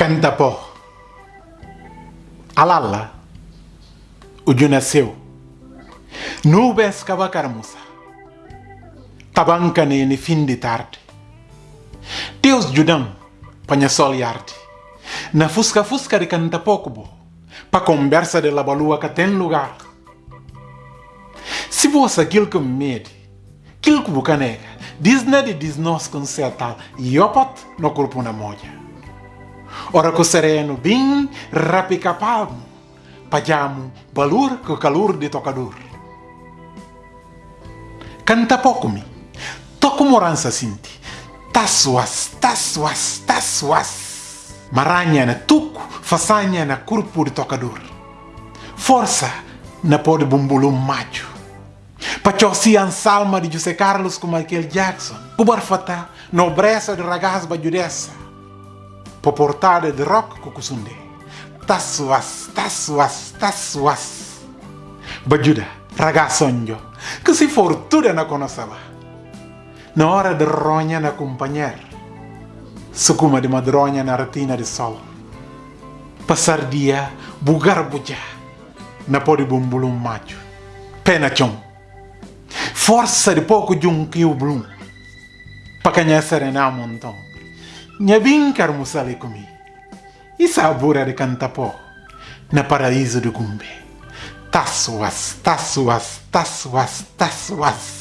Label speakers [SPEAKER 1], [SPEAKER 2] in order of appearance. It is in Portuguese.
[SPEAKER 1] Canta po. Alala. O dia nasceu. Nubes cavacarmusa. Tabanca ne fim de tarde. Deus judam panha sol e arte. Na fusca fusca de canta pouco bo. Pa conversa de la balua que tem lugar. Se você aquilo que me mede, aquilo que você nega, diz nada diz nós com certal, e opat no corpo na moja. Ora que sereno bem rapica palmo, pajamu balur que calor de tocador. Canta pouco me, toco morança sinti, tassuas, tassuas, tassuas. Maranha na tuco, façanha na corpo de tocador. Força na pode bumbulum macho. Pachosi an salma de José Carlos com Michael Jackson. Pubarfata, nobreza de ragaz bajudessa. Poportada de rock kukusunde. Tassuas, tassuas, tassuas. Bajuda, ragazonjo. Que se fortuna na conosaba. Na hora de ronha na companheira. Sukuma de madronha na retina de sol. Passar dia, bugar buja. Na pode bumbulum macho. Pena chong força de pouco de um que o blum. Para conhecer na montão. Nha bem carmusale comi. E sabura de cantapó. Na paraíso do Gumbe. Tassuas, tassuas, tassuas, tassuas.